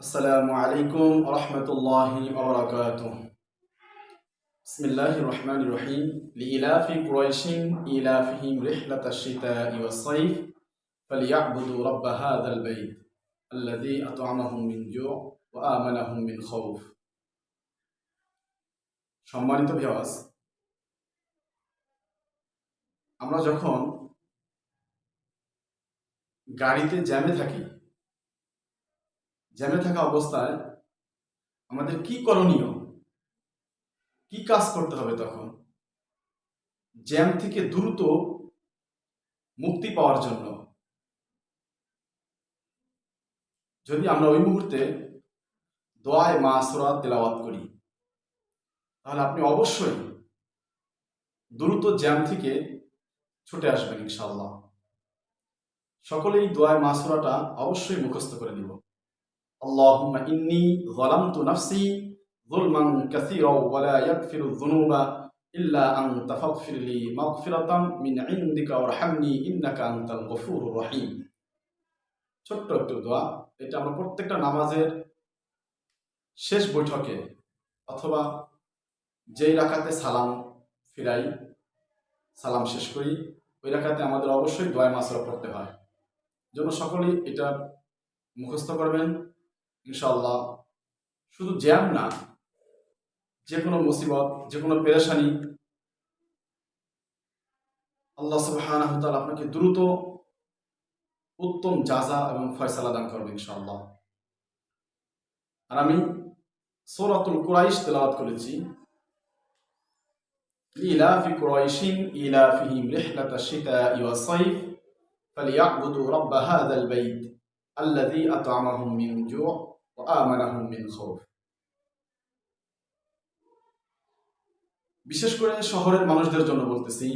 السلام عليكم ورحمة الله وبركاته بسم الله الرحمن الرحيم لإلاف قريش إلافهم رحلة الشتاء والصيف فليعبدوا رب هذا البيت الذي أطعمهم من جوع وآمنهم من خوف সম্মানিত ভিওয়াস আমরা যখন গাড়িতে জ্যামে থাকি জ্যামে থাকা অবস্থায় আমাদের কি করণীয়? কি কাজ করতে হবে তখন? জ্যাম থেকে দ্রুত মুক্তি পাওয়ার জন্য। যদি আমরা ওই মুহূর্তে দোয়ায় মা সুরাত তেলাওয়াত করি, তাহলে আপনি অবশ্যই দ্রুত জ্যাম থেকে ছুটে আসবেন ইনশাল্লাহ সকলেই দোয়ায় মাসুরাটা অবশ্যই মুখস্থ করে দিব اللهم إني ظلمت نفسي ظلما كثيرا ولا يغفر الذنوب إلا أنت فاغفر لي مغفرة من عندك وارحمني إنك أنت الغفور الرحيم ছোট্ট একটু দোয়া এটা আমরা প্রত্যেকটা নামাজের শেষ বৈঠকে অথবা যেই রাখাতে সালাম ফিরাই সালাম শেষ করি ওই রাখাতে আমাদের অবশ্যই দোয়া মাসরা পড়তে হয় জন্য সকলেই এটা মুখস্থ করবেন ইনশাল্লাহ শুধু জ্যাম না যে কোনো মুসিবত যে কোনো পেরেশানি আল্লাহ সুবহানাহু ওয়া তাআলা আপনাকে দ্রুত উত্তম জাজা এবং ফয়সালা দান করবেন ইনশাআল্লাহ আর আমি সূরাতুল কুরাইশ তেলাওয়াত করেছি ইলাফি কুরাইশিন ইলাফিহিম রিহলাতাশ শিতা'i ওয়াস সাইফ فليعبدوا رب هذا البيت الذي أطعمهم من جوع وآمنهم من خوف বিশেষ করে শহরের মানুষদের জন্য বলতেছি,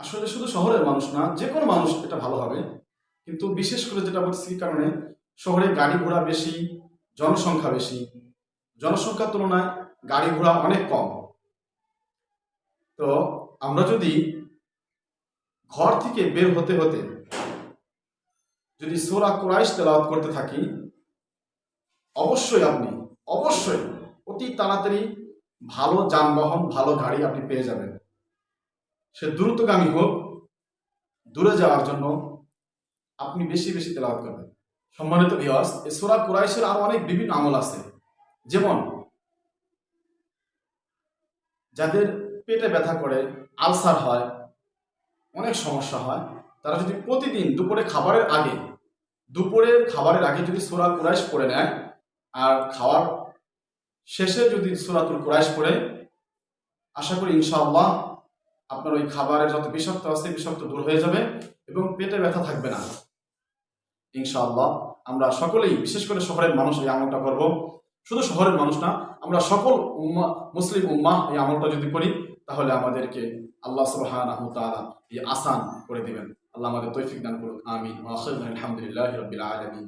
আসলে শুধু শহরের মানুষ না, যে কোনো মানুষ এটা ভালো হবে, কিন্তু বিশেষ করে যেটা বলতেছি কারণে, শহরে গাড়ি ঘোড়া বেশি, জনসংখ্যা বেশি, জনসংখ্যার তুলনায় গাড়ি ঘোড়া অনেক কম। তো আমরা যদি ঘর থেকে বের হতে হতে যদি সোরা কুরাইশ তেলাওয়াত করতে থাকি, অবশ্যই আপনি, অবশ্যই অতি তাড়াতাড়ি ভালো যানবাহন, ভালো গাড়ি আপনি পেয়ে যাবেন। সে দ্রুতগামী হোক, দূরে যাওয়ার জন্য আপনি বেশি বেশি তেলাওয়াত করবেন। সম্মানিত ভিওয়ার্স এই সোরা কুরাইশের আরও অনেক বিভিন্ন আমল আছে। যেমন, যাদের পেটে ব্যথা করে, আলসার হয়, অনেক সমস্যা হয় তারা যদি প্রতিদিন দুপুরে খাবারের আগে, দুপুরের খাবারের আগে যদি সোরা কুরাইশ পড়ে নেয়, আর খাওয়ার শেষে যদি সোরাতুল কুরাইশ পড়ে, আশা করি ইনশাআল্লাহ আপনার ওই খাবারের যত বিষাক্ত আছে, বিষাক্ত দূর হয়ে যাবে এবং পেটে ব্যথা থাকবে না। ইনশাআল্লাহ আমরা সকলেই, বিশেষ করে শহরের মানুষ এই আমলটা করব। শুধু শহরের মানুষ না, আমরা সকল উম্মা, মুসলিম উম্মাহ এই আমলটা যদি করি, তাহলে আমাদেরকে আল্লাহ তাআলা এই আসান করে দিবেন। আল্লাহ আমাদের তৌফিক দান করুন আমিন ওয়া আখিরু আলহামদুলিল্লাহি রাব্বিল আলামিন